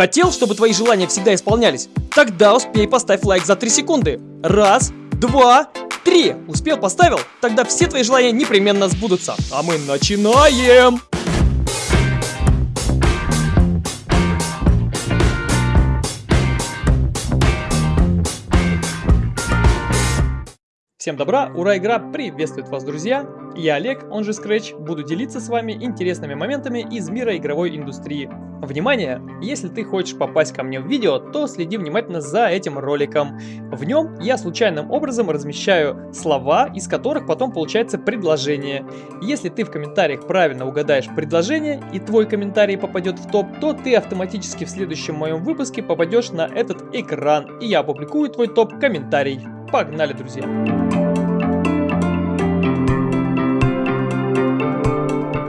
Хотел, чтобы твои желания всегда исполнялись? Тогда успей поставь лайк за 3 секунды. Раз, два, три. Успел, поставил? Тогда все твои желания непременно сбудутся. А мы начинаем! Всем добра, ура, игра приветствует вас, друзья! Я Олег, он же Scratch, буду делиться с вами интересными моментами из мира игровой индустрии. Внимание! Если ты хочешь попасть ко мне в видео, то следи внимательно за этим роликом. В нем я случайным образом размещаю слова, из которых потом получается предложение. Если ты в комментариях правильно угадаешь предложение и твой комментарий попадет в топ, то ты автоматически в следующем моем выпуске попадешь на этот экран, и я опубликую твой топ-комментарий. Погнали, друзья!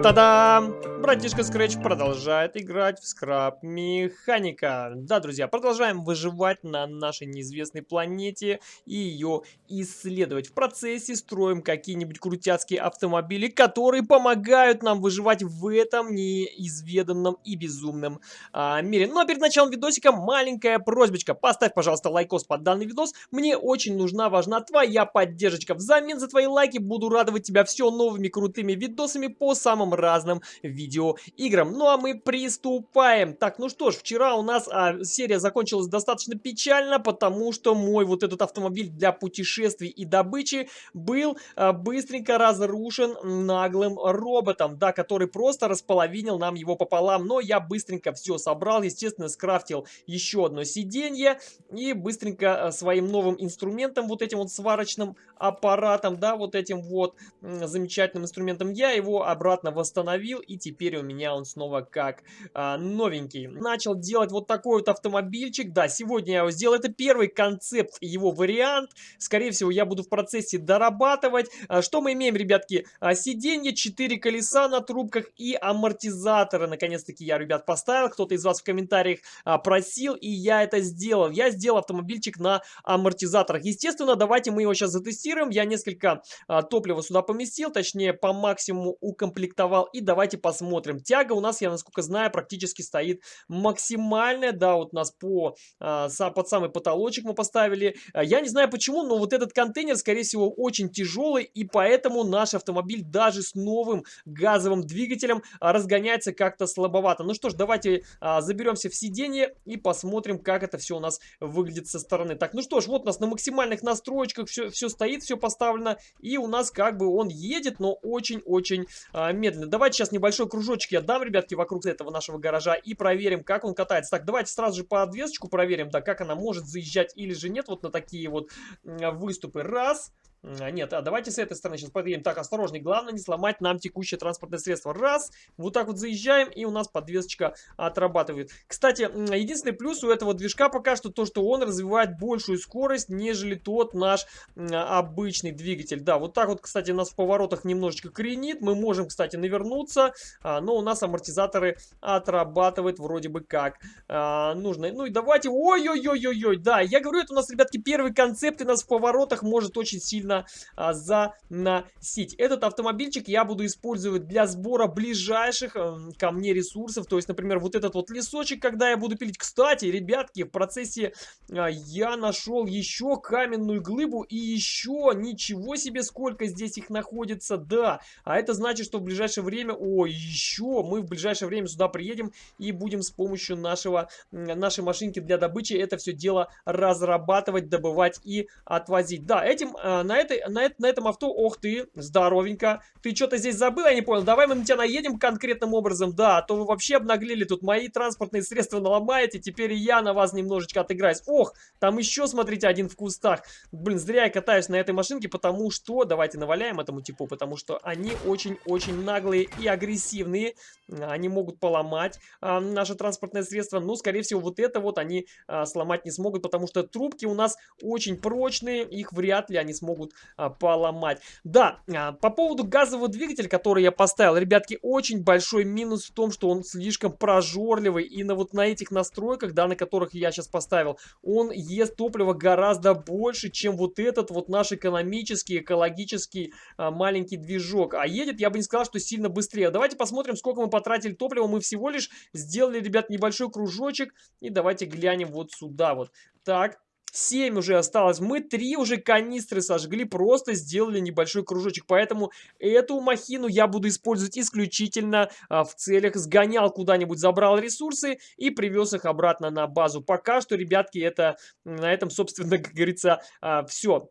Та-дам! Братишка Scratch продолжает играть в скраб механика. Да, друзья, продолжаем выживать на нашей неизвестной планете и ее исследовать. В процессе строим какие-нибудь крутяцкие автомобили, которые помогают нам выживать в этом неизведанном и безумном а, мире. Ну а перед началом видосика маленькая просьбочка. Поставь, пожалуйста, лайкос под данный видос. Мне очень нужна, важна твоя поддержка. Взамен за твои лайки буду радовать тебя все новыми крутыми видосами по самым разным видео видеоиграм. Ну а мы приступаем. Так, ну что ж, вчера у нас а, серия закончилась достаточно печально, потому что мой вот этот автомобиль для путешествий и добычи был а, быстренько разрушен наглым роботом, да, который просто располовинил нам его пополам. Но я быстренько все собрал, естественно, скрафтил еще одно сиденье и быстренько а, своим новым инструментом, вот этим вот сварочным аппаратом, да, вот этим вот замечательным инструментом, я его обратно восстановил и теперь теперь у меня он снова как а, новенький. Начал делать вот такой вот автомобильчик. Да, сегодня я его сделал. Это первый концепт, его вариант. Скорее всего, я буду в процессе дорабатывать. А, что мы имеем, ребятки? А, сиденье, 4 колеса на трубках и амортизаторы. Наконец-таки я, ребят, поставил. Кто-то из вас в комментариях а, просил, и я это сделал. Я сделал автомобильчик на амортизаторах. Естественно, давайте мы его сейчас затестируем. Я несколько а, топлива сюда поместил, точнее, по максимуму укомплектовал. И давайте посмотрим посмотрим. Тяга у нас, я насколько знаю, практически стоит максимальная. Да, вот у нас по, а, под самый потолочек мы поставили. А, я не знаю почему, но вот этот контейнер, скорее всего, очень тяжелый. И поэтому наш автомобиль даже с новым газовым двигателем а, разгоняется как-то слабовато. Ну что ж, давайте заберемся в сиденье и посмотрим, как это все у нас выглядит со стороны. Так, ну что ж, вот у нас на максимальных настройках все, все стоит, все поставлено. И у нас как бы он едет, но очень-очень медленно. Давайте сейчас небольшой кружочек я дам, ребятки, вокруг этого нашего гаража и проверим, как он катается. Так, давайте сразу же по подвесочку проверим, да, как она может заезжать или же нет вот на такие вот выступы. Раз, нет, а давайте с этой стороны сейчас подъедем. Так, осторожней, главное не сломать нам текущее транспортное средство. Раз, вот так вот заезжаем, и у нас подвесочка отрабатывает. Кстати, единственный плюс у этого движка пока что то, что он развивает большую скорость, нежели тот наш обычный двигатель. Да, вот так вот, кстати, нас в поворотах немножечко кренит. Мы можем, кстати, навернуться, а, но у нас амортизаторы отрабатывают вроде бы как а, нужно. Ну и давайте, ой-ой-ой-ой-ой, да, я говорю, это у нас, ребятки, первый концепт, и нас в поворотах может очень сильно нужно а, заносить. Этот автомобильчик я буду использовать для сбора ближайших а, ко мне ресурсов. То есть, например, вот этот вот лесочек, когда я буду пилить. Кстати, ребятки, в процессе а, я нашел еще каменную глыбу и еще ничего себе, сколько здесь их находится. Да, а это значит, что в ближайшее время, о, еще мы в ближайшее время сюда приедем и будем с помощью нашего, нашей машинки для добычи это все дело разрабатывать, добывать и отвозить. Да, этим а, на этой, на, на этом авто, ох ты, здоровенько. Ты что-то здесь забыл, я не понял. Давай мы на тебя наедем конкретным образом, да, а то вы вообще обнаглели тут мои транспортные средства наломаете, теперь я на вас немножечко отыграюсь. Ох, там еще, смотрите, один в кустах. Блин, зря я катаюсь на этой машинке, потому что, давайте наваляем этому типу, потому что они очень-очень наглые и агрессивные. Они могут поломать а, наше транспортное средство, но, скорее всего, вот это вот они а, сломать не смогут, потому что трубки у нас очень прочные, их вряд ли они смогут а, поломать. Да, а, по поводу газового двигателя, который я поставил, ребятки, очень большой минус в том, что он слишком прожорливый. И на вот на этих настройках, да, на которых я сейчас поставил, он ест топливо гораздо больше, чем вот этот вот наш экономический, экологический а, маленький движок. А едет, я бы не сказал, что сильно быстрее. Давайте посмотрим, сколько мы потратили топлива. Мы всего лишь сделали, ребят, небольшой кружочек. И давайте глянем вот сюда вот. Так, 7 уже осталось. Мы 3 уже канистры сожгли, просто сделали небольшой кружочек. Поэтому эту махину я буду использовать исключительно а, в целях. Сгонял куда-нибудь, забрал ресурсы и привез их обратно на базу. Пока что, ребятки, это на этом, собственно, как говорится, а, все.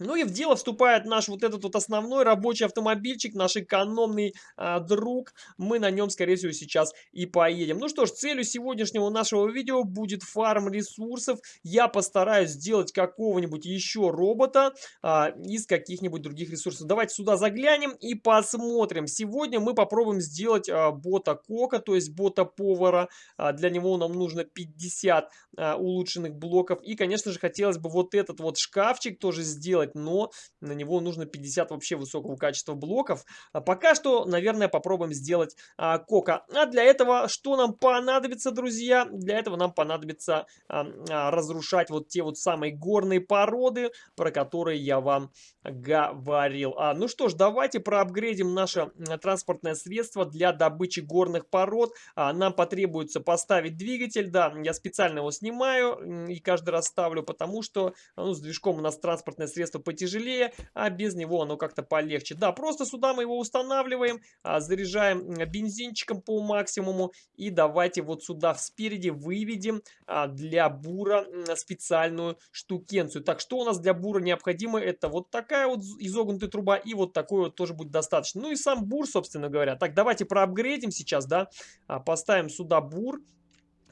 Ну и в дело вступает наш вот этот вот основной рабочий автомобильчик, наш экономный а, друг. Мы на нем, скорее всего, сейчас и поедем. Ну что ж, целью сегодняшнего нашего видео будет фарм ресурсов. Я постараюсь сделать какого-нибудь еще робота а, из каких-нибудь других ресурсов. Давайте сюда заглянем и посмотрим. Сегодня мы попробуем сделать а, бота кока, то есть бота повара. А, для него нам нужно 50 а, улучшенных блоков. И, конечно же, хотелось бы вот этот вот шкафчик тоже сделать сделать, но на него нужно 50 вообще высокого качества блоков. А пока что, наверное, попробуем сделать а, кока. А для этого что нам понадобится, друзья? Для этого нам понадобится а, а, разрушать вот те вот самые горные породы, про которые я вам говорил. А, ну что ж, давайте проапгрейдим наше транспортное средство для добычи горных пород. А, нам потребуется поставить двигатель, да, я специально его снимаю и каждый раз ставлю, потому что ну, с движком у нас транспортное средство устройство потяжелее, а без него оно как-то полегче. Да, просто сюда мы его устанавливаем, а, заряжаем бензинчиком по максимуму и давайте вот сюда спереди выведем а, для бура специальную штукенцию. Так, что у нас для бура необходимо? Это вот такая вот изогнутая труба и вот такой вот тоже будет достаточно. Ну и сам бур, собственно говоря. Так, давайте проапгрейдим сейчас, да, а, поставим сюда бур.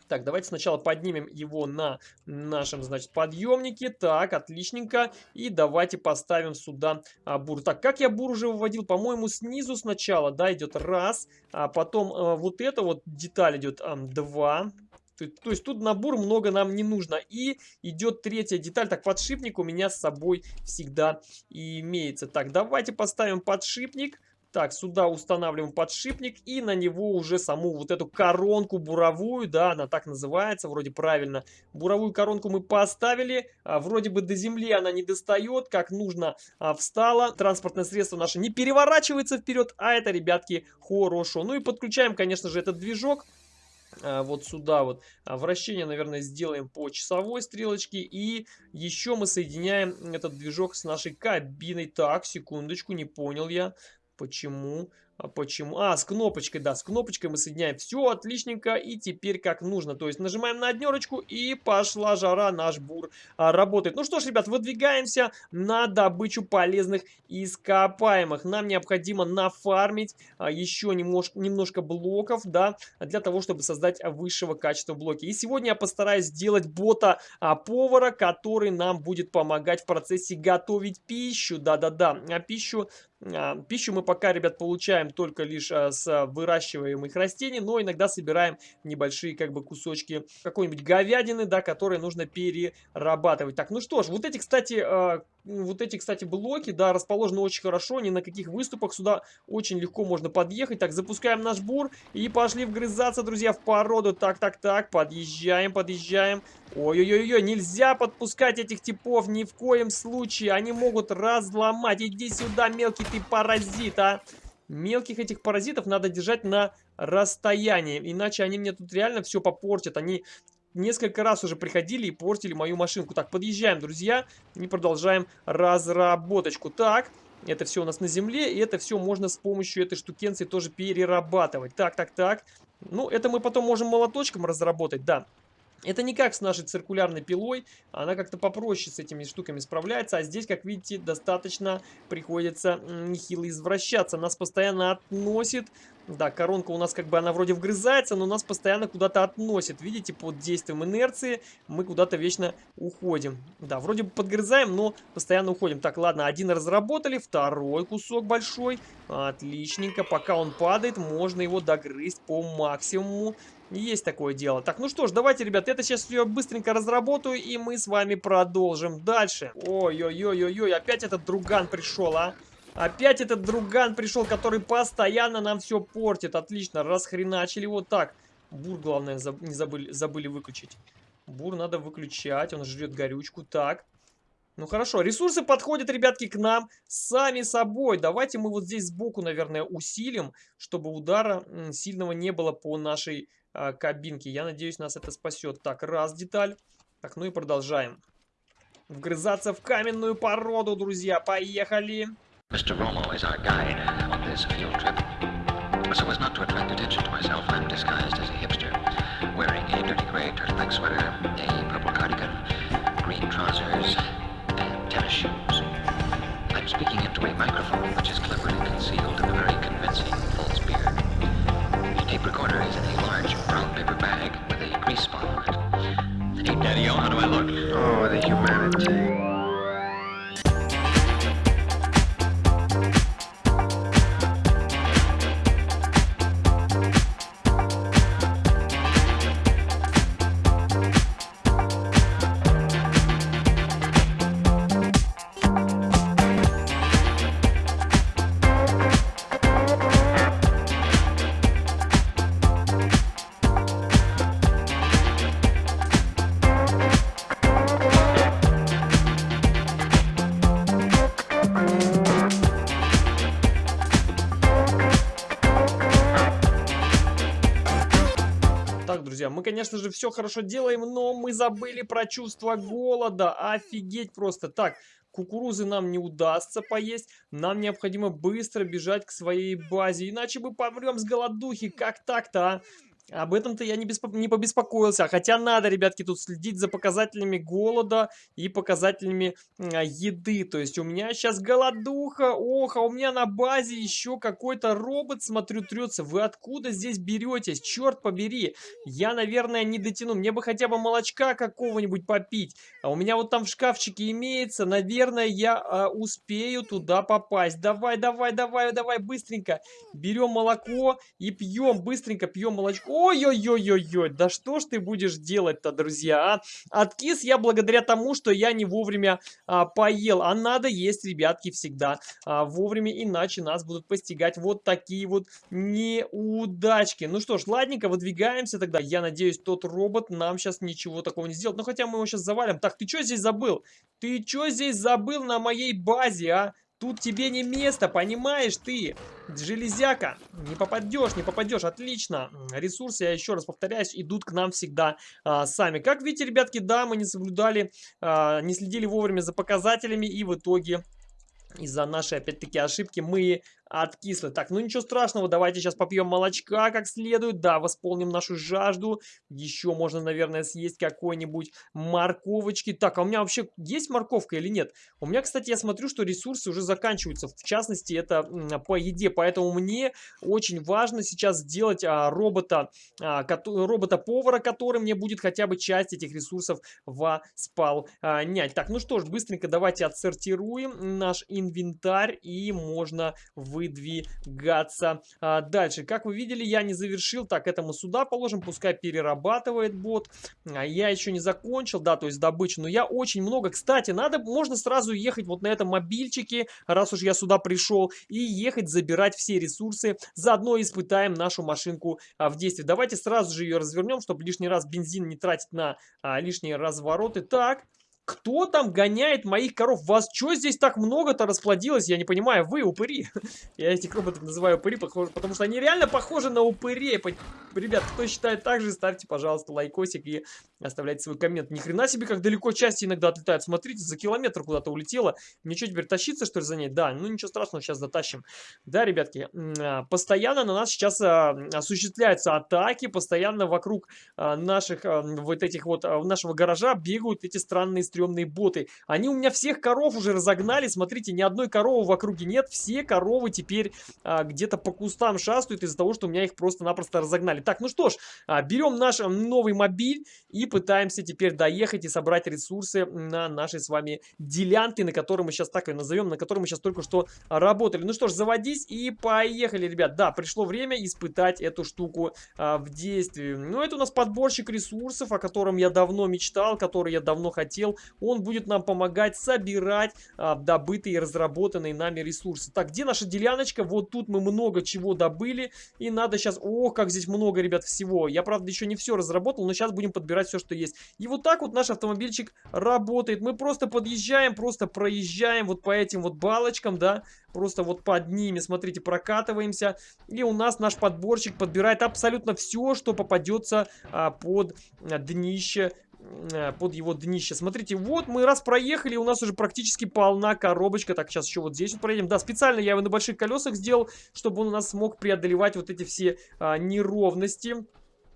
Так, давайте сначала поднимем его на нашем, значит, подъемнике. Так, отличненько. И давайте поставим сюда а, бур. Так, как я бур уже выводил? По-моему, снизу сначала, да, идет раз. А потом а, вот эта вот деталь идет а, два. То, то есть тут набор много нам не нужно. И идет третья деталь. Так, подшипник у меня с собой всегда имеется. Так, давайте поставим подшипник. Так, сюда устанавливаем подшипник и на него уже саму вот эту коронку буровую, да, она так называется, вроде правильно. Буровую коронку мы поставили, а, вроде бы до земли она не достает, как нужно а, встала. Транспортное средство наше не переворачивается вперед, а это, ребятки, хорошо. Ну и подключаем, конечно же, этот движок а, вот сюда вот вращение, наверное, сделаем по часовой стрелочке. И еще мы соединяем этот движок с нашей кабиной. Так, секундочку, не понял я. Почему? А почему? А, с кнопочкой, да, с кнопочкой мы соединяем. Все отличненько, и теперь как нужно. То есть нажимаем на однерочку, и пошла жара, наш бур а, работает. Ну что ж, ребят, выдвигаемся на добычу полезных ископаемых. Нам необходимо нафармить а, еще немножко, немножко блоков, да, для того, чтобы создать высшего качества блоки. И сегодня я постараюсь сделать бота а, который нам будет помогать в процессе готовить пищу. Да-да-да, а пищу пищу мы пока, ребят, получаем только лишь а, с выращиваемых растений, но иногда собираем небольшие как бы кусочки какой-нибудь говядины, да, которые нужно перерабатывать. Так, ну что ж, вот эти, кстати, а, вот эти, кстати, блоки, да, расположены очень хорошо, ни на каких выступах сюда очень легко можно подъехать. Так, запускаем наш бур и пошли вгрызаться, друзья, в породу. Так, так, так, подъезжаем, подъезжаем. Ой-ой-ой, нельзя подпускать этих типов ни в коем случае, они могут разломать. Иди сюда, мелкий ты паразит, а. Мелких этих паразитов надо держать на расстоянии, иначе они мне тут реально все попортят. Они несколько раз уже приходили и портили мою машинку. Так, подъезжаем, друзья, и продолжаем разработочку. Так, это все у нас на земле, и это все можно с помощью этой штукенции тоже перерабатывать. Так, так, так. Ну, это мы потом можем молоточком разработать, да. Это не как с нашей циркулярной пилой, она как-то попроще с этими штуками справляется, а здесь, как видите, достаточно приходится нехило извращаться. Нас постоянно относит да, коронка у нас как бы она вроде вгрызается, но нас постоянно куда-то относит. Видите, под действием инерции мы куда-то вечно уходим. Да, вроде бы подгрызаем, но постоянно уходим. Так, ладно, один разработали, второй кусок большой. Отличненько. Пока он падает, можно его догрызть по максимуму. Есть такое дело. Так, ну что ж, давайте, ребят, это сейчас все быстренько разработаю, и мы с вами продолжим дальше. Ой-ой-ой-ой-ой, опять этот друган пришел, а? Опять этот друган пришел, который постоянно нам все портит. Отлично, расхреначили вот так. Бур, главное, не забыли, забыли выключить. Бур надо выключать, он жрет горючку. Так, ну хорошо, ресурсы подходят, ребятки, к нам сами собой. Давайте мы вот здесь сбоку, наверное, усилим, чтобы удара сильного не было по нашей а, кабинке. Я надеюсь, нас это спасет. Так, раз деталь. Так, ну и продолжаем. Вгрызаться в каменную породу, друзья. Поехали! Speaking into a microphone humanity. Мы, конечно же, все хорошо делаем, но мы забыли про чувство голода. Офигеть просто. Так, кукурузы нам не удастся поесть. Нам необходимо быстро бежать к своей базе, иначе мы помрем с голодухи. Как так-то, а? Об этом-то я не, беспо... не побеспокоился. Хотя надо, ребятки, тут следить за показателями голода и показателями а, еды. То есть у меня сейчас голодуха. Ох, а у меня на базе еще какой-то робот, смотрю, трется. Вы откуда здесь беретесь? Черт побери. Я, наверное, не дотяну. Мне бы хотя бы молочка какого-нибудь попить. А у меня вот там в шкафчике имеется. Наверное, я а, успею туда попасть. Давай, давай, давай, давай, быстренько. Берем молоко и пьем. Быстренько пьем молочко. Ой-ой-ой-ой-ой, да что ж ты будешь делать-то, друзья, а? Откис я благодаря тому, что я не вовремя а, поел, а надо есть, ребятки, всегда а, вовремя, иначе нас будут постигать вот такие вот неудачки. Ну что ж, ладненько, выдвигаемся тогда. Я надеюсь, тот робот нам сейчас ничего такого не сделает. Ну хотя мы его сейчас завалим. Так, ты что здесь забыл? Ты что здесь забыл на моей базе, а? Тут тебе не место, понимаешь ты? Железяка. Не попадешь, не попадешь. Отлично. Ресурсы, я еще раз повторяюсь, идут к нам всегда а, сами. Как видите, ребятки, да, мы не соблюдали, а, не следили вовремя за показателями и в итоге из-за нашей, опять-таки, ошибки мы откисло. Так, ну ничего страшного, давайте сейчас попьем молочка как следует. Да, восполним нашу жажду. Еще можно, наверное, съесть какой-нибудь морковочки. Так, а у меня вообще есть морковка или нет? У меня, кстати, я смотрю, что ресурсы уже заканчиваются. В частности, это по еде. Поэтому мне очень важно сейчас сделать а, робота, а, робота-повара, который мне будет хотя бы часть этих ресурсов восполнять. Так, ну что ж, быстренько давайте отсортируем наш инвентарь и можно в выдвигаться а, дальше. Как вы видели, я не завершил. Так, это мы сюда положим, пускай перерабатывает бот. А я еще не закончил, да, то есть добычу. Но я очень много. Кстати, надо, можно сразу ехать вот на этом мобильчике, раз уж я сюда пришел, и ехать забирать все ресурсы. Заодно испытаем нашу машинку а, в действии. Давайте сразу же ее развернем, чтобы лишний раз бензин не тратить на а, лишние развороты. Так, кто там гоняет моих коров? Вас что здесь так много-то расплодилось? Я не понимаю. Вы упыри. Я этих роботов называю упыри, потому что они реально похожи на упырей. Ребят, кто считает так же, ставьте, пожалуйста, лайкосик и оставляйте свой коммент. Ни хрена себе, как далеко части иногда отлетают. Смотрите, за километр куда-то улетело. Мне что, теперь тащиться, что ли, за ней? Да, ну ничего страшного, сейчас затащим. Да, ребятки, а, постоянно на нас сейчас а, осуществляются атаки. Постоянно вокруг а, наших, вот этих вот, нашего гаража бегают эти странные стрелки стрёмные боты. Они у меня всех коров уже разогнали, смотрите, ни одной коровы в округе нет, все коровы теперь а, где-то по кустам шастают из-за того, что у меня их просто-напросто разогнали. Так, ну что ж, а, берем наш новый мобиль и пытаемся теперь доехать и собрать ресурсы на нашей с вами делянке, на которой мы сейчас так ее назовем, на которой мы сейчас только что работали. Ну что ж, заводись и поехали, ребят. Да, пришло время испытать эту штуку а, в действии. Ну, это у нас подборщик ресурсов, о котором я давно мечтал, который я давно хотел. Он будет нам помогать собирать а, добытые и разработанные нами ресурсы. Так, где наша деляночка? Вот тут мы много чего добыли. И надо сейчас... Ох, как здесь много, ребят, всего. Я, правда, еще не все разработал, но сейчас будем подбирать все, что есть. И вот так вот наш автомобильчик работает. Мы просто подъезжаем, просто проезжаем вот по этим вот балочкам, да, просто вот под ними, смотрите, прокатываемся. И у нас наш подборщик подбирает абсолютно все, что попадется а, под а, днище под его днище. Смотрите, вот мы раз проехали, у нас уже практически полна коробочка. Так, сейчас еще вот здесь вот проедем. Да, специально я его на больших колесах сделал, чтобы он у нас смог преодолевать вот эти все а, неровности.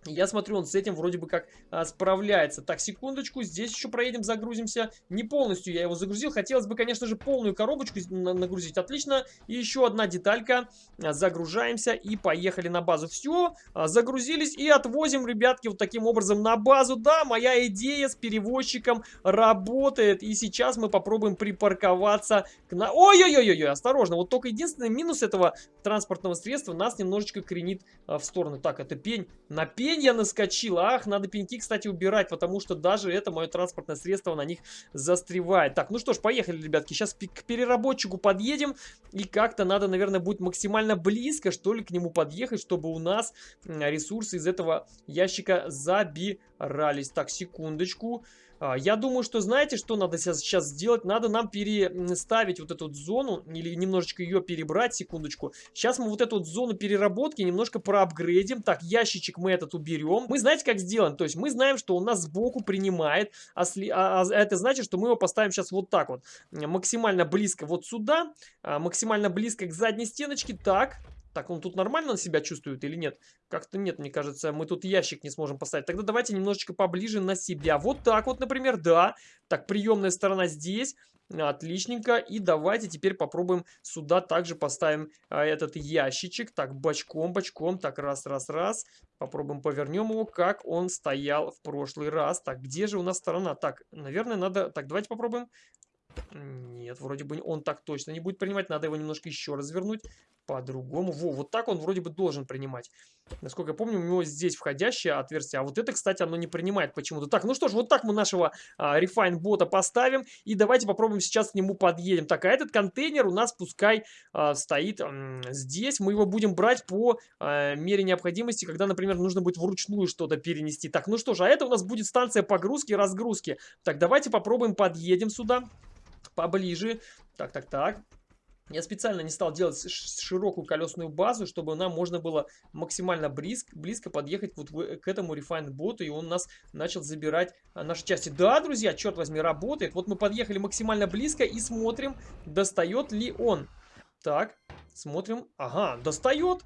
Я смотрю, он с этим вроде бы как а, справляется. Так, секундочку, здесь еще проедем, загрузимся. Не полностью я его загрузил. Хотелось бы, конечно же, полную коробочку на нагрузить. Отлично. И еще одна деталька. А, загружаемся и поехали на базу. Все, а, загрузились и отвозим, ребятки, вот таким образом на базу. Да, моя идея с перевозчиком работает. И сейчас мы попробуем припарковаться к на... Ой-ой-ой-ой, осторожно. Вот только единственный минус этого транспортного средства нас немножечко кренит а, в сторону. Так, это пень. На пень я наскочил. Ах, надо пеньки, кстати, убирать, потому что даже это мое транспортное средство на них застревает. Так, ну что ж, поехали, ребятки. Сейчас к переработчику подъедем. И как-то надо, наверное, будет максимально близко, что ли, к нему подъехать, чтобы у нас ресурсы из этого ящика забирались. Так, секундочку. А, я думаю, что знаете, что надо сейчас сделать? Надо нам переставить вот эту вот зону или немножечко ее перебрать, секундочку. Сейчас мы вот эту вот зону переработки немножко проапгрейдим. Так, ящичек мы этот уберем. Мы знаете, как сделаем? То есть мы знаем, что у нас сбоку принимает, а, а, а это значит, что мы его поставим сейчас вот так вот. Максимально близко вот сюда, а, максимально близко к задней стеночке. Так, так, он тут нормально себя чувствует или нет? Как-то нет, мне кажется, мы тут ящик не сможем поставить. Тогда давайте немножечко поближе на себя. Вот так вот, например, да. Так, приемная сторона здесь. Отличненько. И давайте теперь попробуем сюда также поставим а, этот ящичек. Так, бочком, бочком. Так, раз, раз, раз. Попробуем повернем его, как он стоял в прошлый раз. Так, где же у нас сторона? Так, наверное, надо... Так, давайте попробуем. Нет, вроде бы он так точно не будет принимать. Надо его немножко еще развернуть по-другому. Во, вот так он вроде бы должен принимать. Насколько я помню, у него здесь входящее отверстие. А вот это, кстати, оно не принимает почему-то. Так, ну что ж, вот так мы нашего а, Refine бота поставим. И давайте попробуем сейчас к нему подъедем. Так, а этот контейнер у нас пускай а, стоит а, здесь. Мы его будем брать по а, мере необходимости, когда, например, нужно будет вручную что-то перенести. Так, ну что ж, а это у нас будет станция погрузки и разгрузки. Так, давайте попробуем подъедем сюда поближе. Так, так, так. Я специально не стал делать широкую колесную базу, чтобы нам можно было максимально близко, близко подъехать вот к этому Refined боту, и он нас начал забирать а, наши части. Да, друзья, черт возьми, работает. Вот мы подъехали максимально близко и смотрим, достает ли он. Так, смотрим. Ага, достает.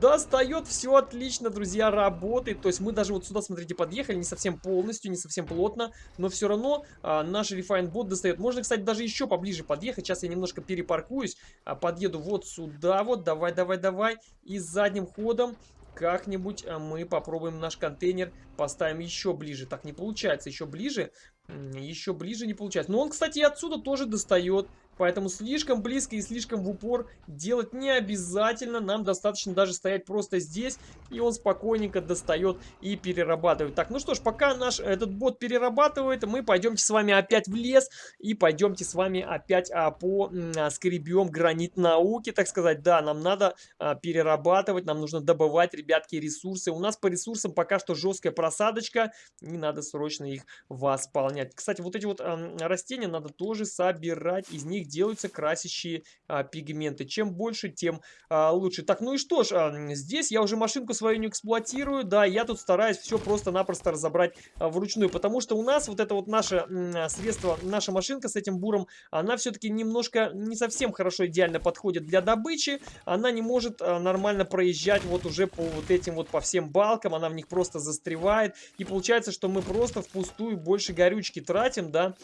Достает, все отлично, друзья, работает. То есть мы даже вот сюда, смотрите, подъехали, не совсем полностью, не совсем плотно, но все равно а, наш Refine бот достает. Можно, кстати, даже еще поближе подъехать. Сейчас я немножко перепаркуюсь, а, подъеду вот сюда вот, давай, давай, давай. И задним ходом как-нибудь а, мы попробуем наш контейнер поставим еще ближе. Так, не получается, еще ближе. Еще ближе не получается. Но он, кстати, и отсюда тоже достает. Поэтому слишком близко и слишком в упор делать не обязательно. Нам достаточно даже стоять просто здесь, и он спокойненько достает и перерабатывает. Так, ну что ж, пока наш этот бот перерабатывает, мы пойдемте с вами опять в лес и пойдемте с вами опять а, по а, скребем гранит науки, так сказать. Да, нам надо а, перерабатывать, нам нужно добывать, ребятки, ресурсы. У нас по ресурсам пока что жесткая просадочка, и надо срочно их восполнять. Кстати, вот эти вот а, растения надо тоже собирать, из них делаются красящие а, пигменты. Чем больше, тем а, лучше. Так, ну и что ж, а, здесь я уже машинку свою не эксплуатирую. Да, я тут стараюсь все просто-напросто разобрать а, вручную. Потому что у нас вот это вот наше а, средство, наша машинка с этим буром, она все-таки немножко не совсем хорошо идеально подходит для добычи. Она не может а, нормально проезжать вот уже по вот этим вот по всем балкам. Она в них просто застревает. И получается, что мы просто впустую больше горючки тратим, да,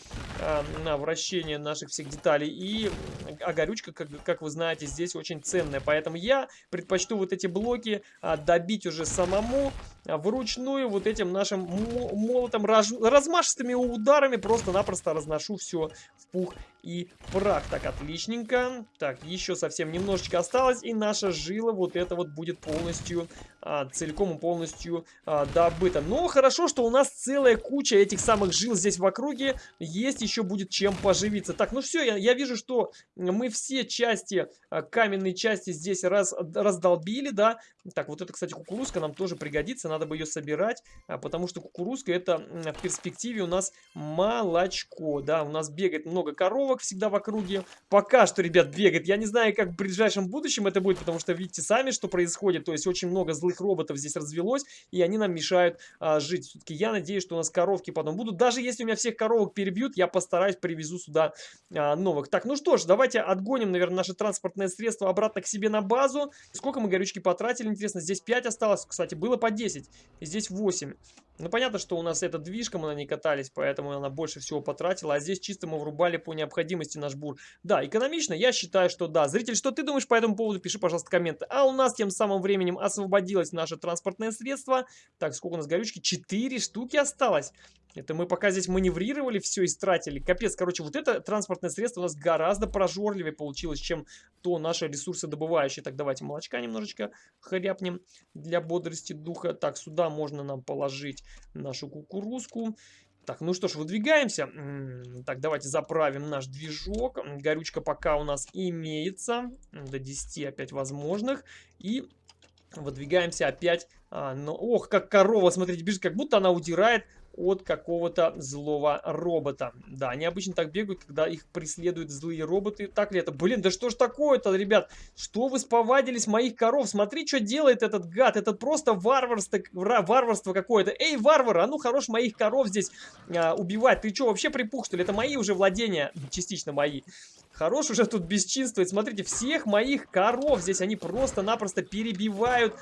а, на вращение наших всех деталей. И, а горючка, как, как вы знаете, здесь очень ценная. Поэтому я предпочту вот эти блоки а, добить уже самому, а, вручную вот этим нашим молотом, раз, размашистыми ударами просто-напросто разношу все в пух и прах. Так, отличненько. Так, еще совсем немножечко осталось, и наша жила вот это вот будет полностью, а, целиком и полностью а, добыта. Но хорошо, что у нас целая куча этих самых жил здесь в округе, есть еще будет чем поживиться. Так, ну все, я, я вижу, что мы все части, а, каменные части здесь раз, раздолбили, да. Так, вот это, кстати, кукурузка нам тоже пригодится, надо бы ее собирать, а, потому что кукурузка это в перспективе у нас молочко, да. У нас бегает много коров, тренировок всегда в округе. Пока что, ребят, бегает. Я не знаю, как в ближайшем будущем это будет, потому что видите сами, что происходит. То есть очень много злых роботов здесь развелось, и они нам мешают а, жить. Все-таки я надеюсь, что у нас коровки потом будут. Даже если у меня всех коровок перебьют, я постараюсь привезу сюда а, новых. Так, ну что ж, давайте отгоним, наверное, наше транспортное средство обратно к себе на базу. Сколько мы горючки потратили, интересно. Здесь 5 осталось, кстати, было по 10. И здесь 8. Ну, понятно, что у нас эта движка, мы на ней катались, поэтому она больше всего потратила. А здесь чисто мы врубали по необходимости наш бур. Да, экономично, я считаю, что да. Зритель, что ты думаешь по этому поводу, пиши, пожалуйста, комменты. А у нас тем самым временем освободилось наше транспортное средство. Так, сколько у нас горючки? Четыре штуки осталось. Это мы пока здесь маневрировали, все истратили. Капец, короче, вот это транспортное средство у нас гораздо прожорливее получилось, чем то наши ресурсы добывающие. Так, давайте молочка немножечко хряпнем для бодрости духа. Так, сюда можно нам положить нашу кукурузку. Так, ну что ж, выдвигаемся. Так, давайте заправим наш движок. Горючка пока у нас имеется. До 10 опять возможных. И выдвигаемся опять. А, ну, ох, как корова, смотрите, бежит, как будто она удирает от какого-то злого робота. Да, они обычно так бегают, когда их преследуют злые роботы. Так ли это? Блин, да что ж такое-то, ребят? Что вы сповадились моих коров? Смотри, что делает этот гад. Это просто варварство, варварство какое-то. Эй, варвар, а ну хорош моих коров здесь а, убивать. Ты что, вообще припух, что ли? Это мои уже владения, частично мои. Хорош уже тут бесчинствовать. Смотрите, всех моих коров здесь они просто-напросто перебивают.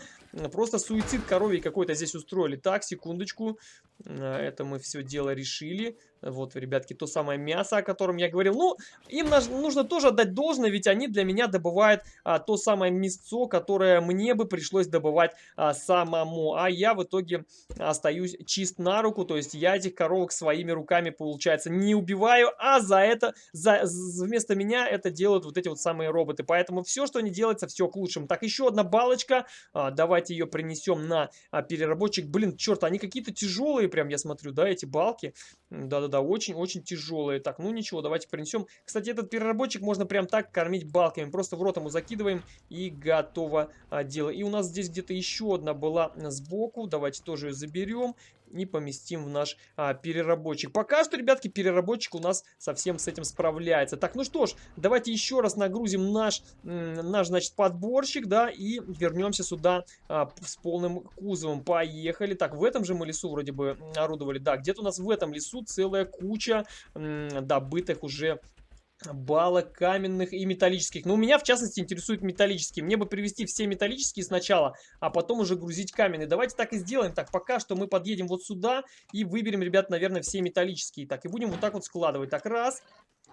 Просто суицид коровий какой-то здесь устроили. Так, секундочку. Э, это мы все дело решили. Вот, ребятки, то самое мясо, о котором я говорил. Ну, им нужно тоже отдать должное, ведь они для меня добывают а, то самое мясцо, которое мне бы пришлось добывать а, самому. А я в итоге остаюсь чист на руку, то есть я этих коровок своими руками, получается, не убиваю, а за это, за, вместо меня это делают вот эти вот самые роботы. Поэтому все, что не делается, все к лучшему. Так, еще одна балочка. А, давайте ее принесем на а, переработчик. Блин, черт, они какие-то тяжелые прям, я смотрю, да, эти балки. Да-да-да, очень-очень тяжелые. Так, ну ничего, давайте принесем. Кстати, этот переработчик можно прям так кормить балками. Просто в рот ему закидываем и готово а, дело. И у нас здесь где-то еще одна была сбоку. Давайте тоже ее заберем и поместим в наш а, переработчик. Пока что, ребятки, переработчик у нас совсем с этим справляется. Так, ну что ж, давайте еще раз нагрузим наш, наш значит, подборщик, да, и вернемся сюда а, с полным кузовом. Поехали. Так, в этом же мы лесу вроде бы орудовали. Да, где-то у нас в этом лесу целая куча добытых уже балок каменных и металлических. Но у меня, в частности, интересуют металлические. Мне бы привезти все металлические сначала, а потом уже грузить каменные. Давайте так и сделаем. Так, пока что мы подъедем вот сюда и выберем, ребят, наверное, все металлические. Так, и будем вот так вот складывать. Так, раз.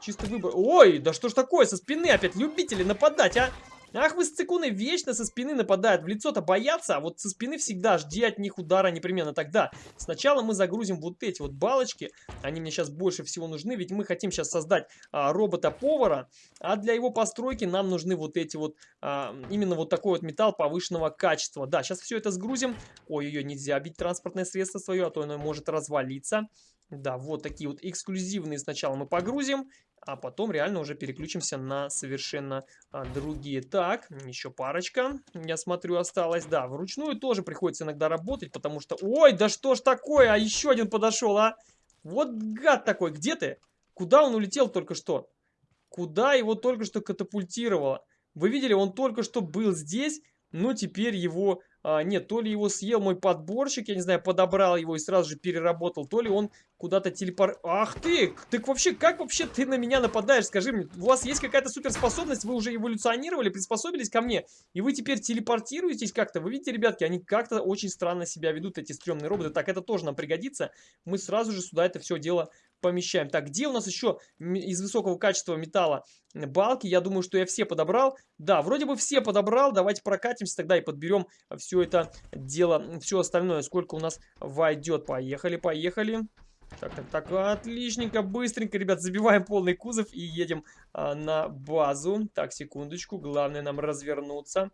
Чистый выбор. Ой, да что ж такое, со спины опять любители нападать, а? Ах вы сцикуны вечно со спины нападают. В лицо-то боятся, а вот со спины всегда жди от них удара непременно. Тогда сначала мы загрузим вот эти вот балочки. Они мне сейчас больше всего нужны, ведь мы хотим сейчас создать а, робота-повара. А для его постройки нам нужны вот эти вот, а, именно вот такой вот металл повышенного качества. Да, сейчас все это сгрузим. Ой-ой-ой, нельзя бить транспортное средство свое, а то оно может развалиться. Да, вот такие вот эксклюзивные сначала мы погрузим а потом реально уже переключимся на совершенно а, другие. Так, еще парочка, я смотрю, осталось. Да, вручную тоже приходится иногда работать, потому что... Ой, да что ж такое, а еще один подошел, а? Вот гад такой, где ты? Куда он улетел только что? Куда его только что катапультировало? Вы видели, он только что был здесь, но теперь его а, нет, то ли его съел мой подборщик, я не знаю, подобрал его и сразу же переработал, то ли он куда-то телепор... Ах ты! Ты вообще, как вообще ты на меня нападаешь? Скажи мне, у вас есть какая-то суперспособность, вы уже эволюционировали, приспособились ко мне, и вы теперь телепортируетесь как-то? Вы видите, ребятки, они как-то очень странно себя ведут, эти стрёмные роботы. Так, это тоже нам пригодится. Мы сразу же сюда это все дело помещаем. Так, где у нас еще из высокого качества металла балки? Я думаю, что я все подобрал. Да, вроде бы все подобрал. Давайте прокатимся тогда и подберем все это дело, все остальное. Сколько у нас войдет. Поехали, поехали. Так, так, так, отличненько, быстренько, ребят, забиваем полный кузов и едем а, на базу. Так, секундочку, главное нам развернуться.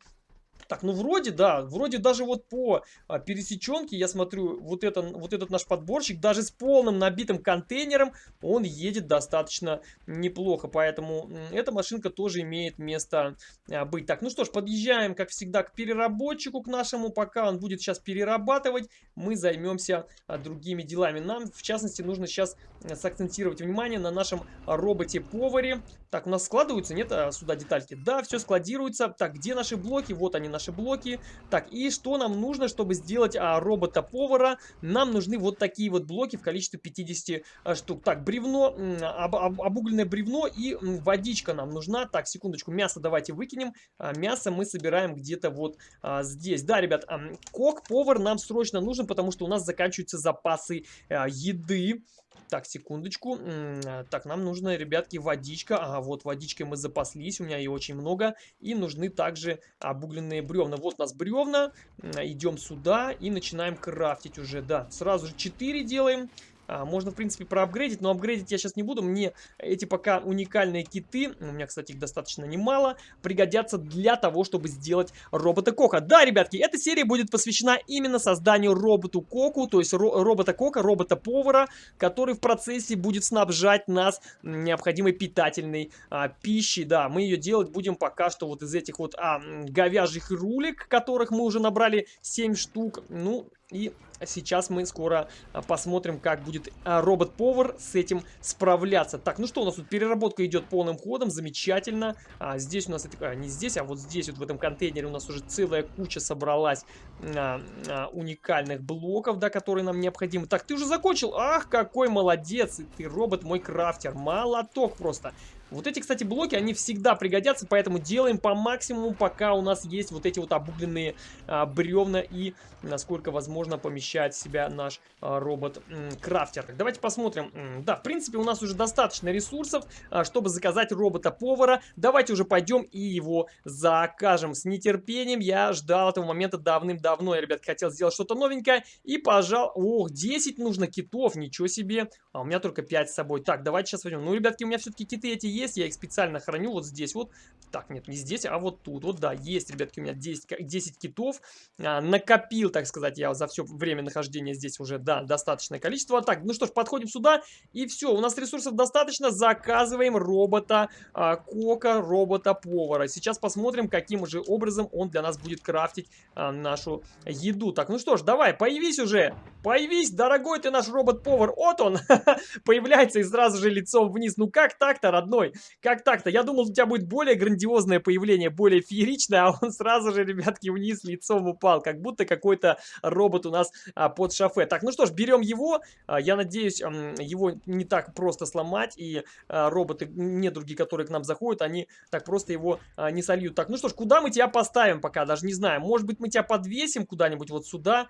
Так, ну вроде, да, вроде даже вот по а, пересеченке, я смотрю, вот, это, вот этот наш подборщик, даже с полным набитым контейнером, он едет достаточно неплохо. Поэтому эта машинка тоже имеет место а, быть. Так, ну что ж, подъезжаем, как всегда, к переработчику, к нашему. Пока он будет сейчас перерабатывать, мы займемся а, другими делами. Нам, в частности, нужно сейчас а, сакцентировать внимание на нашем роботе-поваре. Так, у нас складываются, нет, а, сюда детальки? Да, все складируется. Так, где наши блоки? Вот они, наши блоки. Так, и что нам нужно, чтобы сделать а, робота-повара? Нам нужны вот такие вот блоки в количестве 50 а, штук. Так, бревно, об, об, обугленное бревно и водичка нам нужна. Так, секундочку, мясо давайте выкинем. А, мясо мы собираем где-то вот а, здесь. Да, ребят, а, кок-повар нам срочно нужен, потому что у нас заканчиваются запасы а, еды. Так, секундочку. А, так, нам нужно, ребятки, водичка. Ага, вот водичкой мы запаслись. У меня ее очень много. И нужны также обугленные бревна. Вот у нас бревна. Идем сюда и начинаем крафтить уже. Да, сразу же 4 делаем. А, можно, в принципе, проапгрейдить, но апгрейдить я сейчас не буду. Мне эти пока уникальные киты, у меня, кстати, их достаточно немало, пригодятся для того, чтобы сделать робота-кока. Да, ребятки, эта серия будет посвящена именно созданию роботу-коку, то есть ро робота-кока, робота-повара, который в процессе будет снабжать нас необходимой питательной а, пищей. Да, мы ее делать будем пока что вот из этих вот а, говяжьих рулик, которых мы уже набрали 7 штук. Ну, и сейчас мы скоро а, посмотрим, как будет а, робот-повар с этим справляться. Так, ну что, у нас тут переработка идет полным ходом, замечательно. А, здесь у нас, а, не здесь, а вот здесь, вот в этом контейнере у нас уже целая куча собралась а, а, уникальных блоков, да, которые нам необходимы. Так, ты уже закончил? Ах, какой молодец! Ты робот мой крафтер. Молоток просто. Вот эти, кстати, блоки, они всегда пригодятся, поэтому делаем по максимуму, пока у нас есть вот эти вот обугленные а, бревна и, насколько возможно, помещает себя наш а, робот-крафтер. Давайте посмотрим. Да, в принципе, у нас уже достаточно ресурсов, а, чтобы заказать робота-повара. Давайте уже пойдем и его закажем. С нетерпением я ждал этого момента давным-давно. Я, ребят, хотел сделать что-то новенькое. И, пожалуй... Ох, 10 нужно китов, ничего себе. А у меня только 5 с собой. Так, давайте сейчас возьмем. Ну, ребятки, у меня все-таки киты эти есть есть, я их специально храню вот здесь вот. Так, нет, не здесь, а вот тут. Вот, да, есть, ребятки, у меня 10, 10 китов. А, накопил, так сказать, я за все время нахождения здесь уже, да, достаточное количество. Так, ну что ж, подходим сюда, и все, у нас ресурсов достаточно. Заказываем робота а, Кока, робота-повара. Сейчас посмотрим, каким же образом он для нас будет крафтить а, нашу еду. Так, ну что ж, давай, появись уже. Появись, дорогой ты наш робот-повар. Вот он, появляется и сразу же лицом вниз. Ну как так-то, родной? Как так-то? Я думал, у тебя будет более грандиозное появление, более фееричное, а он сразу же, ребятки, вниз лицом упал, как будто какой-то робот у нас а, под шофе. Так, ну что ж, берем его. А, я надеюсь, его не так просто сломать, и а, роботы, недруги, которые к нам заходят, они так просто его а, не сольют. Так, ну что ж, куда мы тебя поставим пока? Даже не знаю. Может быть, мы тебя подвесим куда-нибудь вот сюда,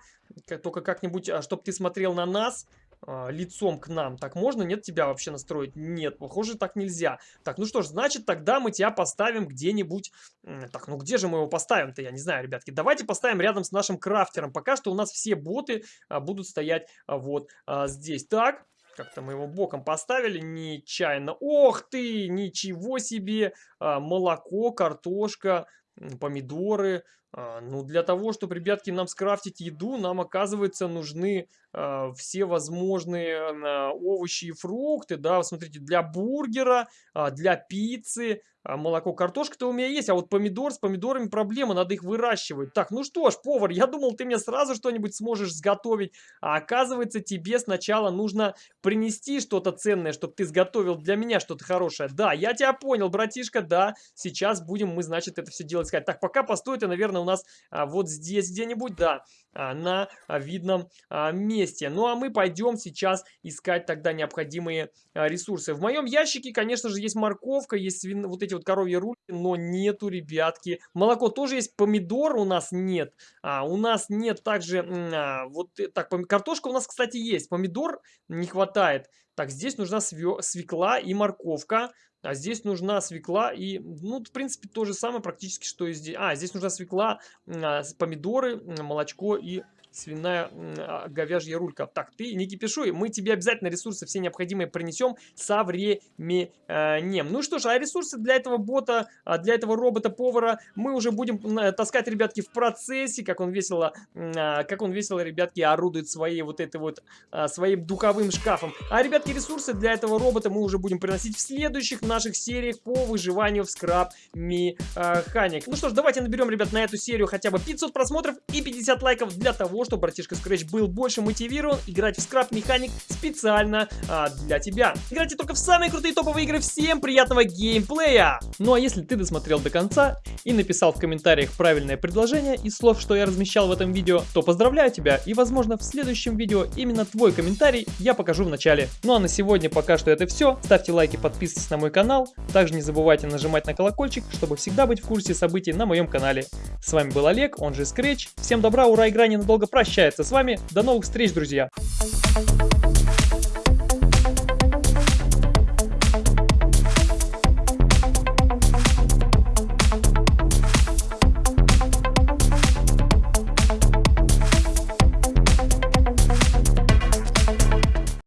только как-нибудь, а, чтобы ты смотрел на нас лицом к нам. Так можно, нет, тебя вообще настроить? Нет, похоже, так нельзя. Так, ну что ж, значит, тогда мы тебя поставим где-нибудь... Так, ну где же мы его поставим-то? Я не знаю, ребятки. Давайте поставим рядом с нашим крафтером. Пока что у нас все боты а, будут стоять а, вот а, здесь. Так, как-то мы его боком поставили нечаянно. Ох ты, ничего себе! А, молоко, картошка, помидоры. А, ну, для того, чтобы, ребятки, нам скрафтить еду, нам, оказывается, нужны а, все возможные а, овощи и фрукты, да, смотрите, для бургера, а, для пиццы, а, молоко, картошка-то у меня есть, а вот помидор с помидорами проблема, надо их выращивать. Так, ну что ж, повар, я думал, ты мне сразу что-нибудь сможешь сготовить, а оказывается, тебе сначала нужно принести что-то ценное, чтобы ты сготовил для меня что-то хорошее. Да, я тебя понял, братишка, да, сейчас будем мы, значит, это все делать искать. Так, пока постой, ты, наверное, у нас а, вот здесь где-нибудь, да, а, на а, видном месте. Ну, а мы пойдем сейчас искать тогда необходимые ресурсы. В моем ящике, конечно же, есть морковка, есть свин... вот эти вот коровьи рульки, но нету, ребятки. Молоко тоже есть, помидор у нас нет. А, у нас нет также, а, вот э, так, картошка у нас, кстати, есть, помидор не хватает. Так, здесь нужна свекла и морковка. А здесь нужна свекла и, ну, в принципе, то же самое практически, что и здесь. А, здесь нужна свекла, а, помидоры, молочко и свиная а, говяжья рулька. Так, ты не кипишуй, мы тебе обязательно ресурсы все необходимые принесем со временем. Ну что ж, а ресурсы для этого бота, а, для этого робота-повара мы уже будем таскать, ребятки, в процессе, как он весело, а, как он весело, ребятки, орудует своей вот этой вот, своим духовым шкафом. А, ребятки, ресурсы для этого робота мы уже будем приносить в следующих наших сериях по выживанию в скраб механик. Ну что ж, давайте наберем, ребят, на эту серию хотя бы 500 просмотров и 50 лайков для того, того, чтобы братишка Scratch был больше мотивирован играть в скраб механик специально а, для тебя. Играйте только в самые крутые топовые игры. Всем приятного геймплея! Ну а если ты досмотрел до конца и написал в комментариях правильное предложение из слов, что я размещал в этом видео, то поздравляю тебя и возможно в следующем видео именно твой комментарий я покажу в начале. Ну а на сегодня пока что это все. Ставьте лайки, подписывайтесь на мой канал. Также не забывайте нажимать на колокольчик, чтобы всегда быть в курсе событий на моем канале. С вами был Олег, он же Scratch. Всем добра, ура, игра ненадолго прощается с вами. До новых встреч, друзья!